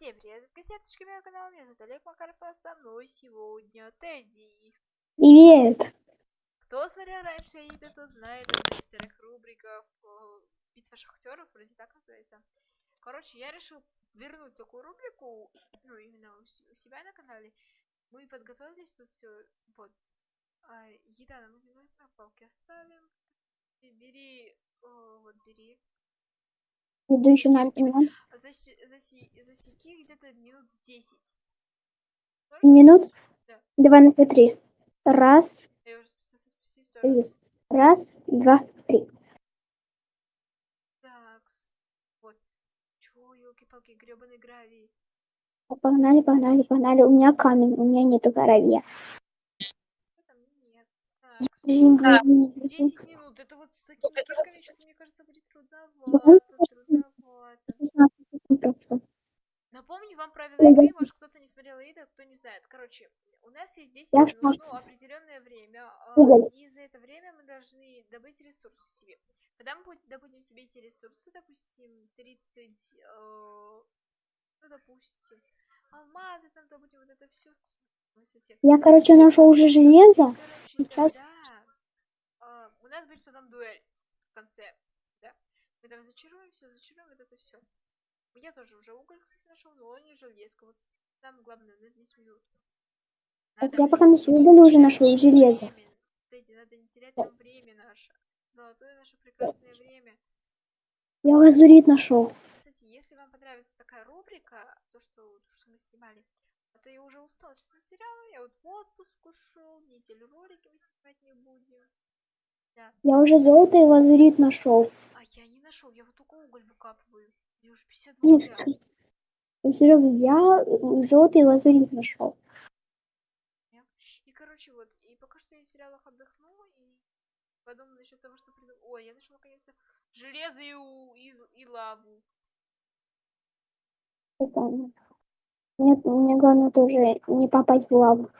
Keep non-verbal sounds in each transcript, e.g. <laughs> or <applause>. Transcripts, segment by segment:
Всем привет, кассеточки моего канала, меня зовут Олег Макаров, а со мной сегодня Тедди. Привет! Кто смотрел раньше игры, тот знает о старых рубриках э, Битва шахтеров, вроде так называется. Короче, я решил вернуть такую рубрику, ну, именно у, себя на канале. Мы подготовились тут все, вот. А, еда нам не нужна, палки оставим. И бери, о, вот бери. На ремонт. Заси, заси, засеки где-то минут 10. Минут? Да. Давай на три. Раз. Раз, два, три. Так, вот. Чё, елки-палки, гребаный гравий. Погнали, погнали, погнали. У меня камень, у меня нету гравия. Это нет. Так, Блин, блин, 10 минут. Это вот с что-то, мне кажется, будет Трудновато. Правила игры, может кто-то не смотрел видео, кто не знает. Короче, у нас есть 10 Я в минут, ну, определенное время, а, и за это время мы должны добыть ресурсы себе. Когда мы будем- добудем себе эти ресурсы, допустим, 30, э, ну, допустим, алмазы там добудем, вот это все. Я, короче, нашел уже железо. Короче, Сейчас. тогда а, у нас будет потом дуэль в конце, да? Мы там зачаруем все, зачаруем вот это все. Я тоже уже уголь, кстати, нашел, но не железка. Вот там главное, у нас 10 минут. Так я пока на уголь уже нашел и железо. Тедди, надо не терять нам время наше. Золотое наше прекрасное время. Я лазурит нашел. Кстати, если вам понравится такая рубрика, то, что, то, что мы снимали, а то я уже устала сейчас от сериала, я вот в отпуск ушел, неделю ролики мы снимать не будем. Да. Я уже золото и лазурит нашел. А я не нашел, я вот только уголь выкапываю. Мне уже 52 Не, угля. Ну, серьезно, я золото и лазурит нашел. И, короче, вот, и пока что я в сериалах отдохну, и подумаю насчет того, что приду... Ой, я нашел наконец-то железо и, и, и лаву. Прикольно. Нет, мне главное тоже не попасть в лаву.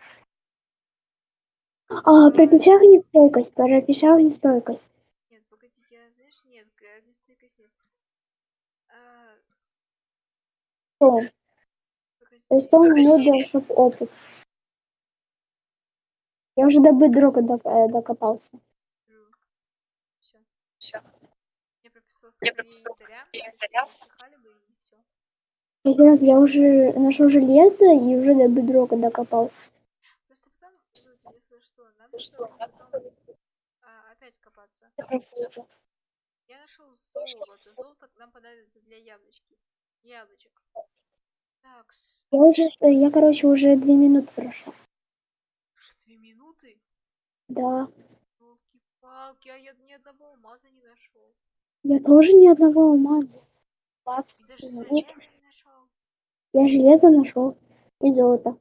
А, про печать стойкость, про печать стойкость. Нет, погоди, я, знаешь, нет, г- не стойкость нет. А, Что? погоди. То есть 100 минут для чтоб опыт. Я уже до бедрока доп- э, докопался. Все. Все. Я прописала свои. Один раз я уже нашел железо и уже до бедрока докопался. Просто потом, ну, если что, нам что, потом а, опять копаться. Я нашел золото. Золото нам понадобится для яблочки. Яблочек. Так, с- Я уже, э, я, короче, уже две минуты прошел. что, две минуты? Да. Елки-палки, а я ни одного алмаза не нашел. Я тоже ни одного алмаза. И даже не нашел. Я железо нашел и золото.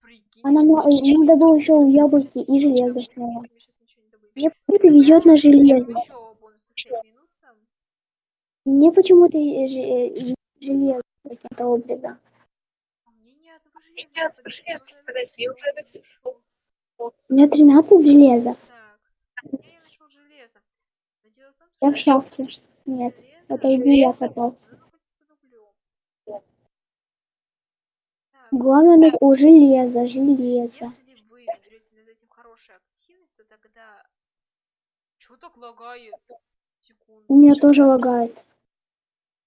Прикинь. А нам, э, надо было еще яблоки и железо. Мне почему-то везет на железо. Еще бонусных 5 минут там. Мне почему-то э, э, железо каким-то образом. А мне ни одного железа. не я уже. У меня 13 железа. Так, я нашел железо. Но дело в том, Я в что шахте. Нет, железо- это иди я углем. Так, Главное, надо- о, железо, железо. если вы берете над этим хорошую активность, то тогда... Чё так лагает? Секунду. У меня тоже лагает.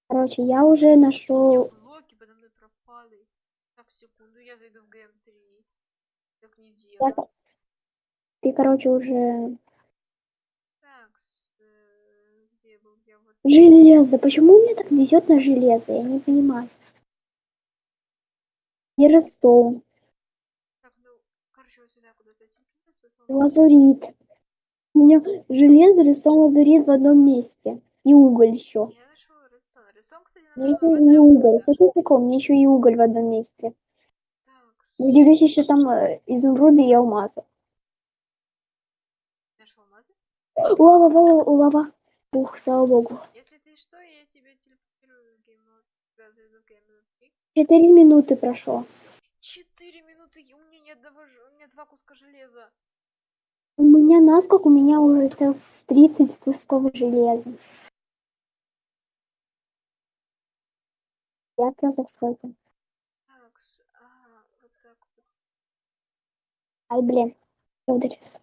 Короче, я уже нашел. блоки подо мной пропали. Так, секунду, я зайду в ГМ3. Так не делаю. Ты, короче, уже... Так, с- э, где был я? Вот. Железо. Почему мне так везет на железо? Я не понимаю. И Redstone, Так, ну, короче, вот сюда куда-то. Тут снова- лазурит. У меня железо, рисован, лазурит в одном месте. И уголь еще. Я нашел редстон. Редстон, кстати, Мне еще и уголь. Какой прикол? Мне еще и уголь в одном месте. Так, Удивлюсь еще там э, изумруды и алмазы. нашел алмазы. Лава, лава, лава. Ух, слава богу. Если ты что, я тебя телепортирую. Четыре минуты прошло. Четыре минуты, и у меня ни одного, у меня два куска железа. У меня насколько? У меня уже целых 30 кусков железа. Я позаходил. Так, ага, вот так вот. Ай, блин, я.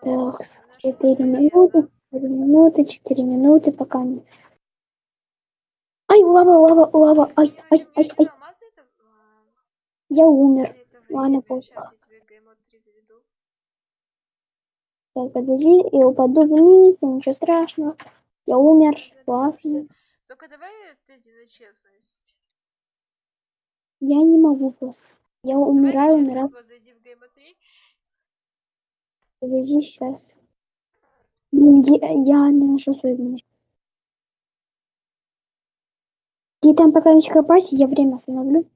Так, 4 минуты, 4 минуты, 4 минуты, пока не... Ай, лава, лава, лава, ай, ай, ай, ай. Я умер. Ладно, плохо. Так, подожди, я упаду вниз, ничего страшного. Я умер, классно. Только давай Тедди на честность. Я не могу просто. Я Давай умираю, умираю. вот зайди в 3. Подожди сейчас. Я не нашел свою мышь. Ты там пока не копайся, я время остановлю.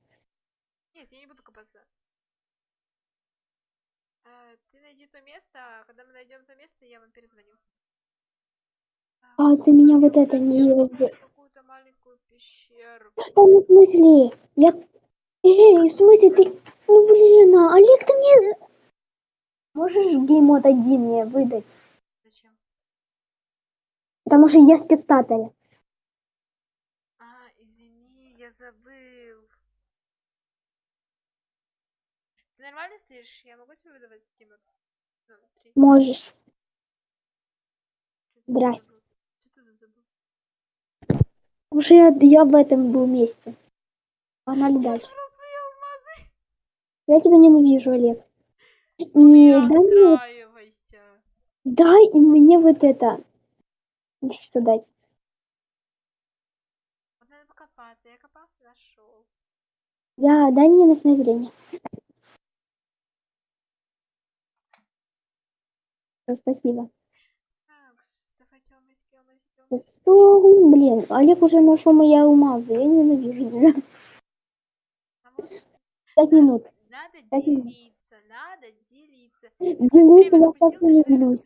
Нет, я не буду копаться. А, ты найди то место, а когда мы найдем то место, я вам перезвоню. А ты меня вот это не... Там в смысле? Я... Эй, в смысле ты... Ну блин, а Олег, ты мне... Можешь геймод один мне выдать? Зачем? Потому что я спектаторь. А, извини, я забыл. Ты нормально стоишь? Я могу тебе выдавать геймод? Ну. Можешь. Здрасте. забыл? Чё ты тут забыл? Что я, я в этом был месте. Погнали дальше. Я тебя ненавижу, Олег. И Ну не дай мне, дай и мне вот это. Что дать? Вот надо покопаться. Я копался, нашел. Я, дай мне ночное зрение. Спасибо. Так, давайте алмазики, алмазики, алмазики. Что? Блин, Олег уже нашел мои алмазы. Я ненавижу тебя. Пять минут. Надо Пять минут. делиться, надо делиться. Делиться я просто не делюсь.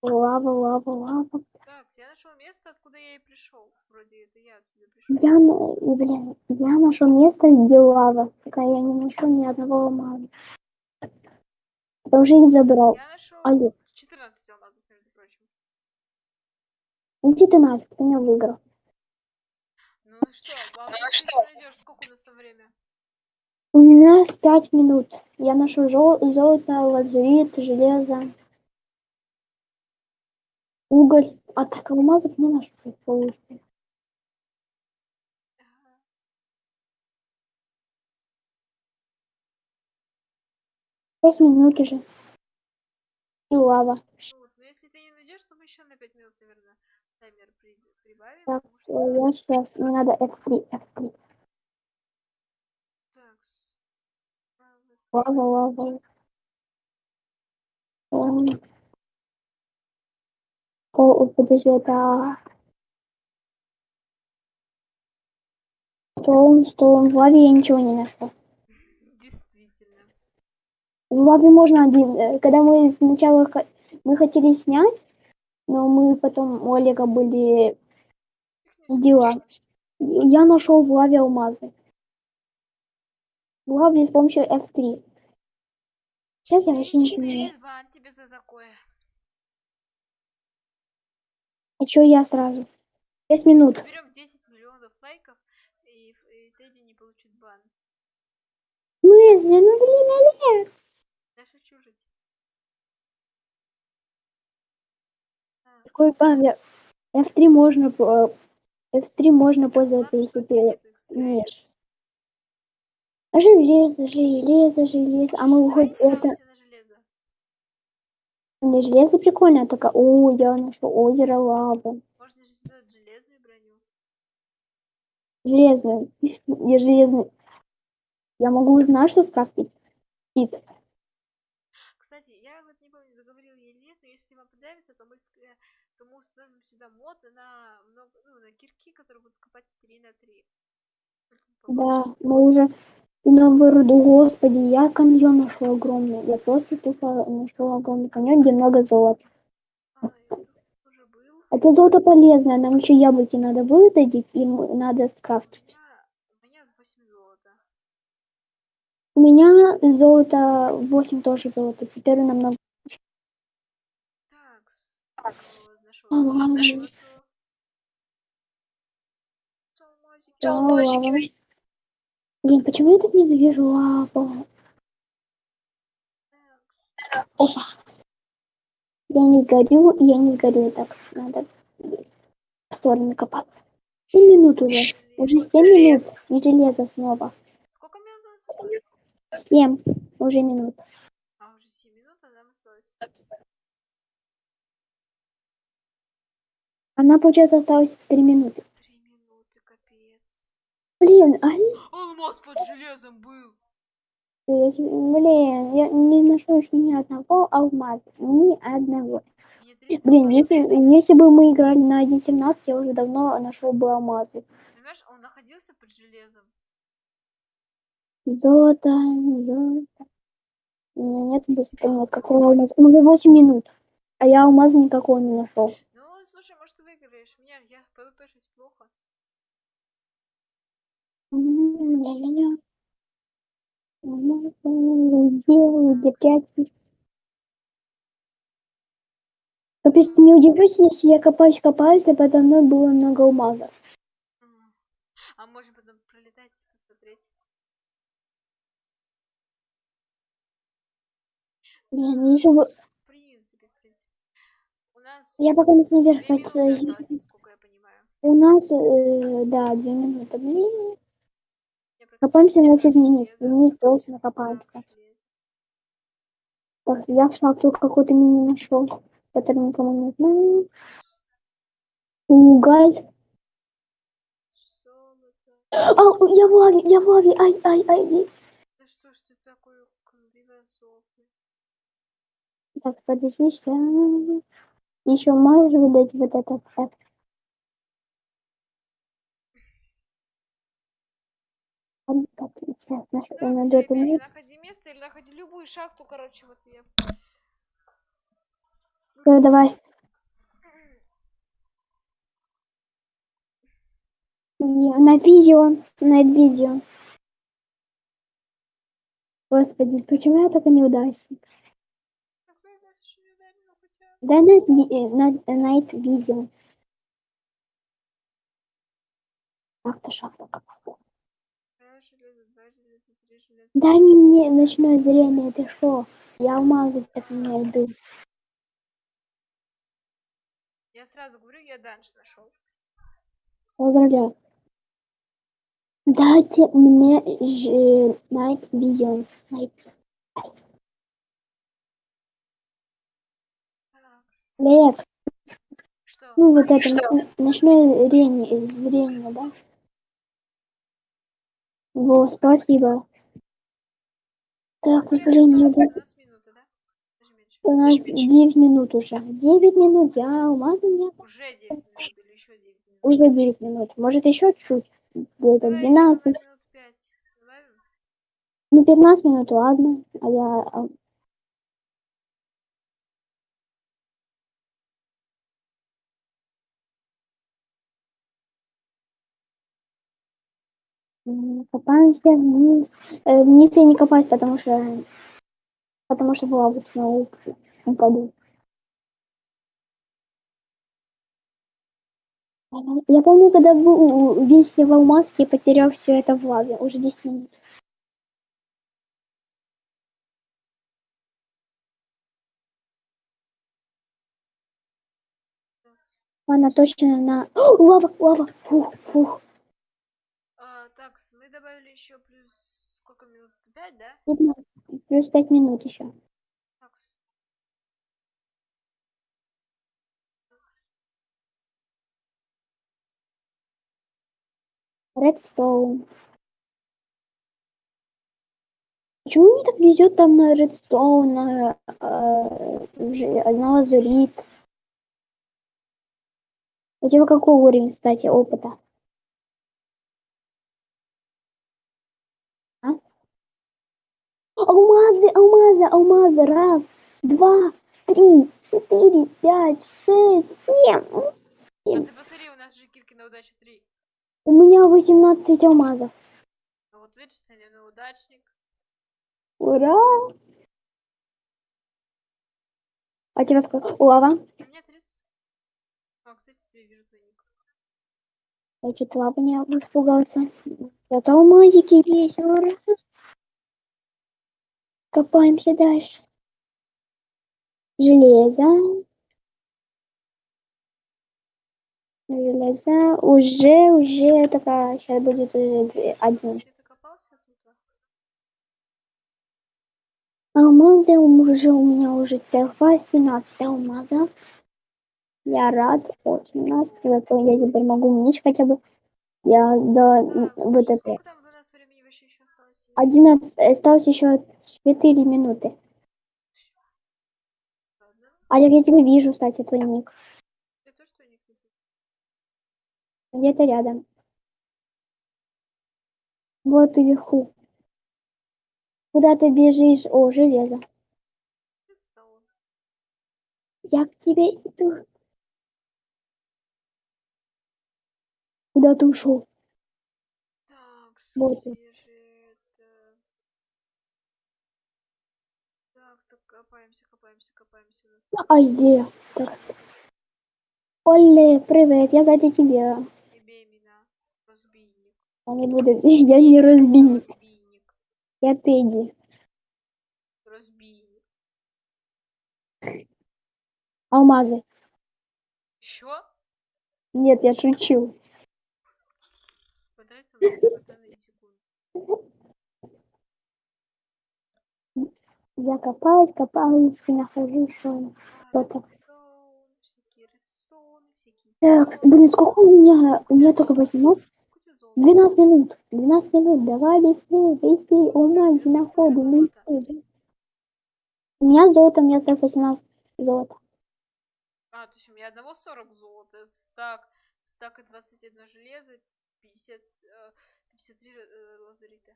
Лава, лава, лава. Так, я нашел место, откуда я и пришел. Вроде это я отсюда пришел. Я, блин, я нашел место, где лава. Пока я не нашел ни одного алмаза. Я уже их забрал. Я нашел Олег, 14 алмазов, между прочим. Иди ты нафиг, ты меня выиграл. Ну и что? А ну что? найдешь? Сколько у нас там время? У меня с пять минут. Я нашел жел- золото, лазурит, железо, уголь. А так алмазов не полностью. Ага. Шесть минут уже. И лава. Ну вот, но если ты не найдешь, то мы еще на 5 минут, наверное, таймер при- прибавим. Так, потому э, что... я сейчас. Мне надо F3, F3. Так. а. Лава, лава. О, подожди, это... Стоун, стоун. В лаве я ничего не нашел. Действительно. В лаве можно один. э, Когда мы сначала мы хотели снять, но мы потом у Олега были дела. Я нашел в лаве алмазы. В лаве с помощью F3. Сейчас я вообще не бан тебе за такое. А чё я сразу? 6 минут. Берем 10 миллионов лайков, и, и Тедди не получит бан. В смысле? Ну блин, Олег. Я шучу жить. Какой прогресс? F3 можно, по- F3 можно пользоваться, если ты X-ray. умеешь. Железо, железо, железо. А мы хоть это... Не железо прикольно, а такая... О, я нашел озеро лавы. Можно же сделать железную броню. Железную. <laughs> Я железную. Я могу знать, что скрафтить. Кит. Кстати, я вот не помню, заговорил я или нет, но если вам понравится, то мы, э, то мы установим сюда мод на много, ну, на кирки, которые будут копать 3 на 3. Да, мы уже на вороду, господи, я каньон нашел огромный. Я просто тупо нашел огромный каньон, где много золота. А. Это золото полезное, нам еще яблоки надо выдадить, и надо У скрафтить. меня, у меня 8 золота. У меня золото, 8 тоже золото, теперь нам надо... Так, золото. Алмазики. Да, ладно. Блин, почему я так ненавижу? Так, Опа. Я не сгорю, я не сгорю, так надо в сторону копаться. 7 минут уже. Уже 7 минут. И железо снова. Сколько минут у нас осталось? 7 уже минут. А, уже 7 минут, а нам осталось. Она, получается, осталось 3 минуты. 3 минуты, капец. Блин, а Алмаз под железом был. я блин, я не еще ни одного алмаза. Ни одного. Мне 30 Блин, если, если бы мы играли на 1.17, я уже давно нашел бы алмазы. Понимаешь, он находился под железом. Золото, золото. У меня нет достаточно никакого алмаза. Ну, 8 минут. А я алмаза никакого не нашел. Ну, слушай, может, ты выиграешь. Мне, я PvP шесть плохо. Ля-ля-ля. Где, пять? Капец, не удивлюсь, если я копаюсь, копаюсь, а подо мной было много алмазов. А можем потом пролетать, посмотреть. Блин, если бы... В принципе, в принципе. У нас Я пока не знаю, осталось, насколько я понимаю. У нас, э, да, две минуты. Блин, Копаемся, не значит, брала вниз. Вниз слабо железо. так, я в шахту какую-то не нашел, который никому не знаю. Уголь. Золото. А, я в лаве, я в лаве, ай, ай, ай. Да что ж ты такой кривозубый? Так, подожди, сейчас. Еще можешь выдать вот этот так. Ладно, Так, сейчас наш Так, найду это место. находи место или находи любую шахту, короче, вот я. Всё, давай. На видео, на видео. Господи, почему я такой неудачник? Ударил, хотя... Дай на, э, на, Night Visions. Ах ты шахта какая. Раз железо, два железа, три железа. Дай мне ночное зрение, ты шо? Я алмазы так не найду. Я сразу говорю, я данж нашел. Поздравляю. Дайте мне ж- Night Visions. Night. Лекс, что? ну вот это н- ночное зрение, зрение, да? Во, спасибо. Так, блин, надо... У нас минута, да? Даже меньше. У нас 9 минут уже. 9 минут, я алмаза нет. Уже 9 минут или еще 9 минут? Уже 9 минут. Может еще чуть? Где-то Давай еще 12. на минут 5. Добавим? Ну, 15 минут, ладно. А я... Копаемся вниз. Э, вниз я не копать, потому что... Потому что в лаву снова уп- упаду. Я помню, когда был весь в алмазке, я потерял все это в лаве. Уже 10 минут. Она точно на... О, <gasps> лава, лава. Фух, фух. Добавили еще плюс сколько минут? 5, да? Плюс 5 минут еще. Так, Редстоун. Почему мне так везет там на редстоун, на э, на лазурит? У тебя какой уровень, кстати, опыта? А? Алмазы, алмазы. Раз, два, три, четыре, пять, шесть, семь. а Семь. ты посмотри, у нас же кирки на удачу 3. У меня 18 алмазов. А вот видишь, ты не удачник. Ура! А тебя сколько? Лава? У меня 30. А, кстати, я вижу твой ник. Я чуть лапы не испугался. Зато алмазики есть. ура. Копаемся дальше. Железо. Железо. Уже, уже такая, сейчас будет уже две- один. Тут? а? Алмазы уже у меня уже целых 18 алмазов. Я рад, очень рад. Зато я теперь могу меч хотя бы. Я до Так, 11, осталось еще 4 минуты. Олег, я тебя вижу, кстати, твой ник. Я тоже твой ник вижу. Где-то рядом. Вот и вверху. Куда ты бежишь? О, железо. Я к тебе иду. Куда ты ушел? Так, Вот он. свежее это. Так, так, копаемся, копаемся, А? Так. Оле, привет, я сзади тебя. тебе имена. Разбийник. Я не буду, <laughs> я не разбийник, Разбийник. я Тедди. Разбийник. Алмазы. Еще? Нет, я шучу. Потратил <laughs> на это пацаны секунду. Я копаюсь, копаюсь и нахожу, что... Что-то. Так, блин, сколько у меня? У меня только 18. Сколько тебе золота? 12 минут. 12 минут. Давай быстрее, быстрее. Алмазы находим, быстрее. У меня золото, у меня целых 18 золота. А, то есть у меня одного 40 золота, стак, стак и 21 железо, 50, э, 53 э, лазурита.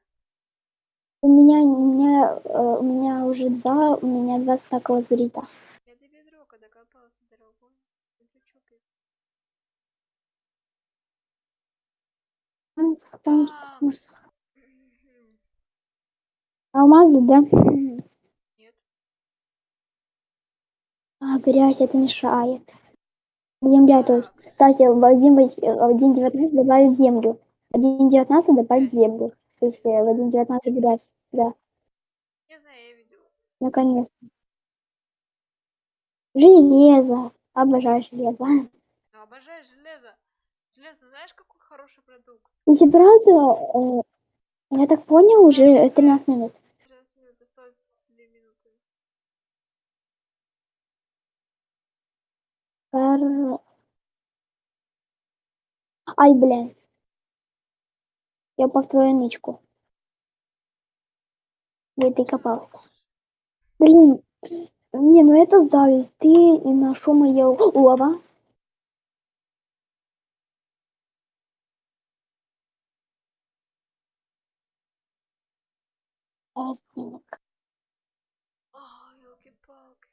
У меня, у меня, э, у меня уже два, у меня два стака лазурита. Я до бедрока докопался, дорогой. Потому что-. Мгм. Алмазы, да? Нет. А, грязь, это мешает. Земля, то есть. Кстати, в 1.19 добавить землю. В 1.19 добавить землю. То есть э, в 1.19 грязь. Да, Не знаю, я видел. Наконец-то. Железо. Обожаю железо. Ну, обожаю железо. Железо, знаешь, какой хороший продукт? Если правда, э, я так понял, уже 13 минут. 13 минут, осталось 2 минуты. Кар- Ай, блин. Я по твою нычку. Где ты копался? Блин, не, ну это зависть. Ты и. Разбийник. Ай, елки-палки.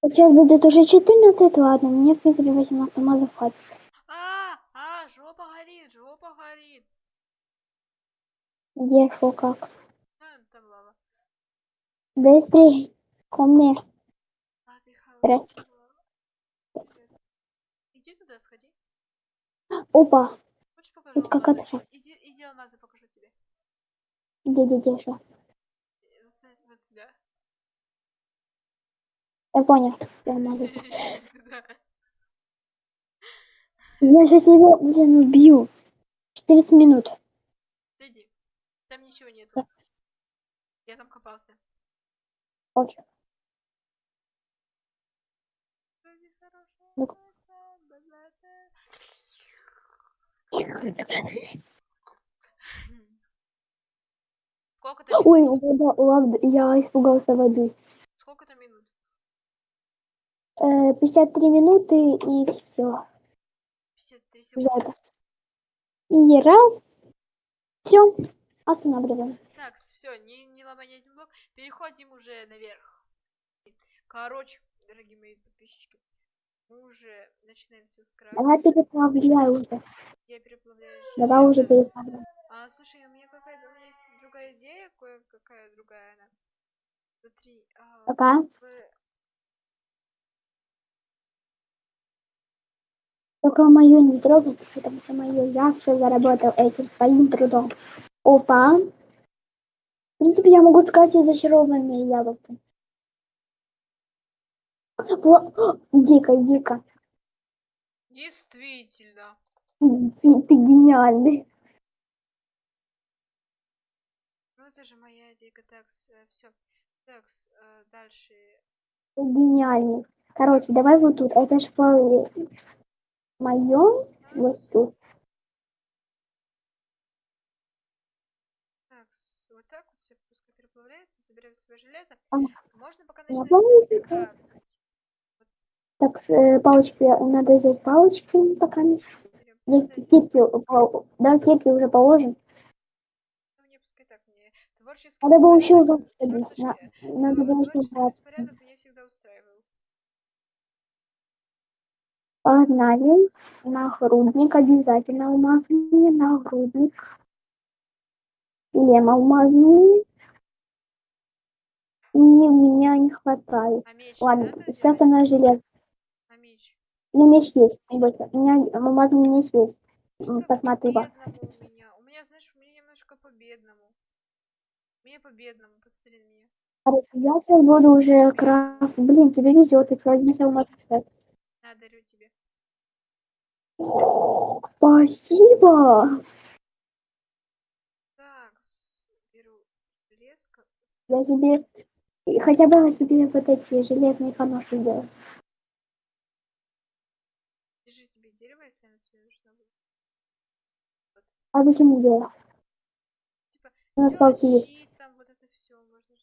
Вот сейчас будет уже 14, ладно, мне, в принципе, 18 алмазов хватит. А, а, жопа горит, жопа горит. Где, шо, как? Быстрей, ко мне. А, ты Раз. Иди туда, сходи. Опа, Хочешь покажу Это какая-то шо- Иди, иди алмазы покажу тебе. где, где, где? Э, Вот, сюда. Я понял, я алмазы. <laughs> <laughs> Я сейчас его, блин, убью. 14 минут. Иди. Там ничего нету. Я там копался. Богатая. Сколько там Ой, вода, ладно, я испугался воды. Сколько там минут? Э, 53 минуты и все. 53 секунды. И раз. Все. Останавливаем. Так, все, не, не ломай ни один блок. Переходим уже наверх. Короче, дорогие мои подписчики, мы уже начинаем все Давай скрафтить. переплавляй уже. Я переплавляю. Давай уже переплавляй. А, слушай, у меня какая-то у меня есть другая идея, кое-какая другая она. Смотри, а, Пока. в- Только мое не трогайте, это все мое. Я все заработал этим своим трудом. Опа. В принципе, я могу сказать и зачарованные яблоки. Пла- Иди-ка, иди-ка. Действительно. Ты, ты гениальный. Ну это же моя идейка. Так, все. Так, э, дальше. Гениальный. Короче, давай вот тут. Это ж по моем вот тут. Так, с- вот так вот все пускай переплавляется, заберем свое железо. А, Можно пока начинать крафтить. Так, э, палочки, надо взять палочки пока не... Берем. Я кирки, да, кирки уже положим. ну, мне пускай так, мне творческий Надо было еще ужас садить. На- Надо было собрать. Погнали. Нагрудник обязательно алмазный. Нагрудник. Лем алмазный. И у меня не хватает. А меч Ладно, не надо сейчас она желез. А меч? У меня меч есть. не бойся. У меня алмазный меч есть. Что-то Посмотри. у меня. У меня, знаешь, у меня немножко по-бедному. Меня по-бедному, посмотри на меня. Я сейчас буду уже крафт. Блин, тебе везет. Тебя есть алмазный сет. На, дарю тебе. Спасибо. Так, беру леско. Я тебе хотя бы себе вот эти железные поноши делаю. Держи тебе дерево, если оно тебе нужно будет. А зачем мне делать? Типа, У нас палки есть. там вот это все можно.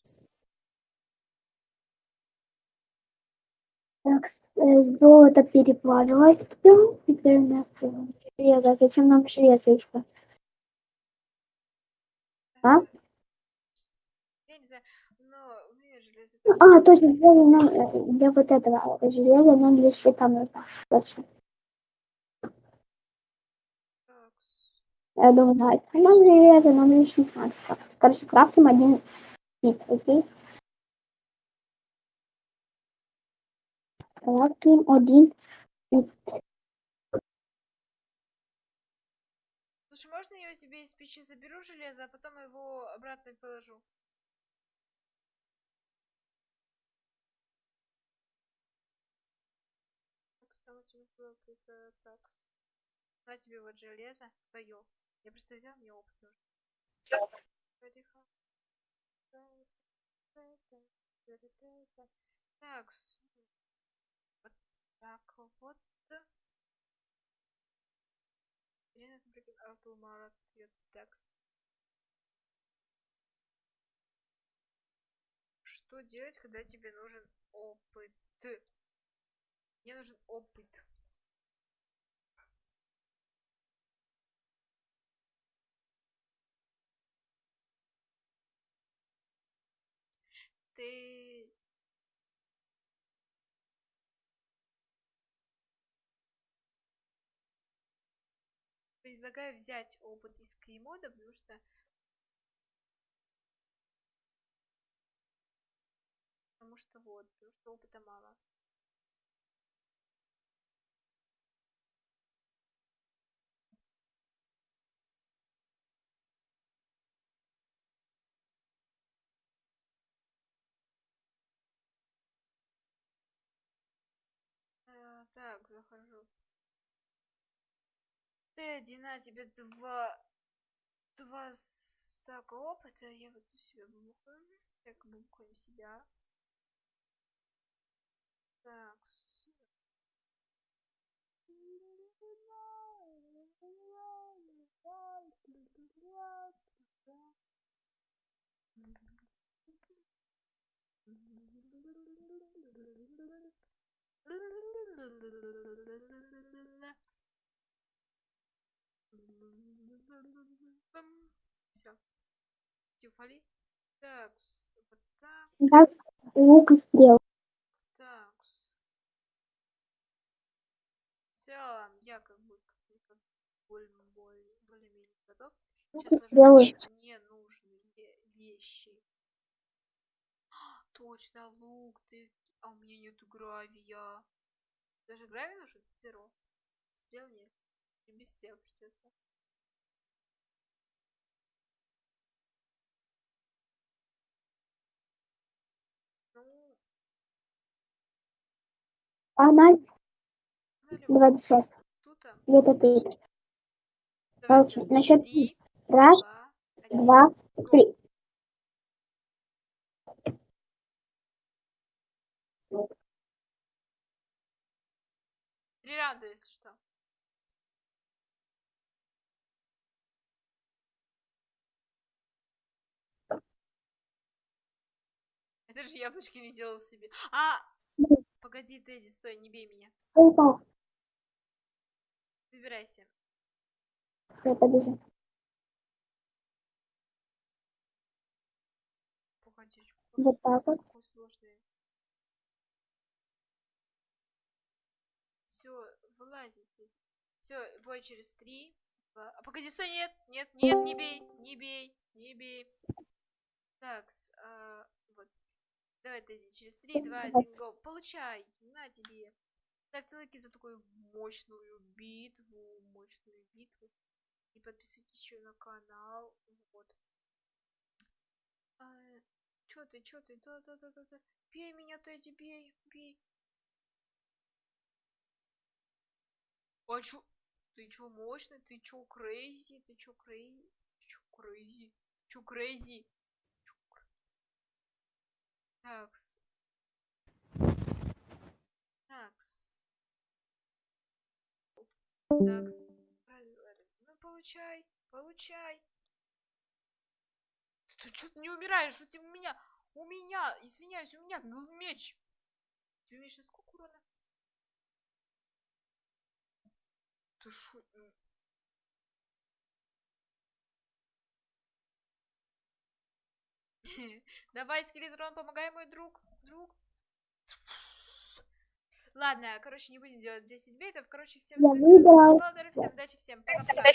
Так, э, золото переплавилось. Все, теперь у нас э, железо. Зачем нам железо еще? А? Я не знаю, но у меня железо... А, точно, железо нам, э, для вот этого железа нам для щита нужно. Точно. Я думаю, да, а нам железо, нам не надо. Короче, крафтим один щит, окей? Крафтим один щит. Слушай, можно я у тебя из печи заберу железо, а потом его обратно положу? Было какое-то так. На тебе вот железо твое. Я просто взял, мне опыт нужен. Так, вот так вот. Ирина Фабрикин Автомара текст. Что делать, когда тебе нужен опыт? Мне нужен опыт. Ты... Предлагаю взять опыт из клеймода, потому что потому что вот, потому что опыта мало. Так, захожу. Ты один, на тебе два... Два стака опыта, я вот у себя бухаю. Так, бухаем себя. Так, Все. Тифали. Так, вот так, Так, лук и стрел. так. В целом, я как бы как более, более-менее готов. Сейчас стрелы. ложу мне нужные ве- вещи. <gasps> Точно, лук, ты... А у меня нету гравия. Даже гравий нужен? Перо. стрел нет. И без стрел придется. Ну, Она ну, Давай сейчас. тут Где-то тут. давайте Короче, на счет три, три. Раз, два, три. Три раунда, если что. Это же яблочки не делал себе. А! Погоди, Тедди, стой, не бей меня. Выбирайся. Подожди. Вот так вот. какой сложный. Все, вылазите. Все, бой через три. два- А погоди, стой, нет, нет, нет, не бей, не бей, не бей. Так, вот. Давай, Тедди, через три, два, один, го. Получай, на тебе. Ставьте лайки за такую мощную битву, мощную битву. И подписывайтесь еще на канал. Вот. А, чё ты, чё ты? Да, да, да, да, да. Бей меня, Тедди, бей, бей. А чё? Ты чё мощный? Ты чё crazy? Ты чё crazy? Чё crazy? Чё crazy? Такс. Такс. Такс. Ну получай, получай. Ты ты не умираешь? У тебя у меня, у меня, извиняюсь, у меня был меч. Ты умеешь на сколько урона? Ты шо? <laughs> Давай, скелетрон, помогай, мой друг. Друг. Ладно, короче, не будем делать 10 бейтов. Короче, всем спасибо всем удачи, всем пока-пока.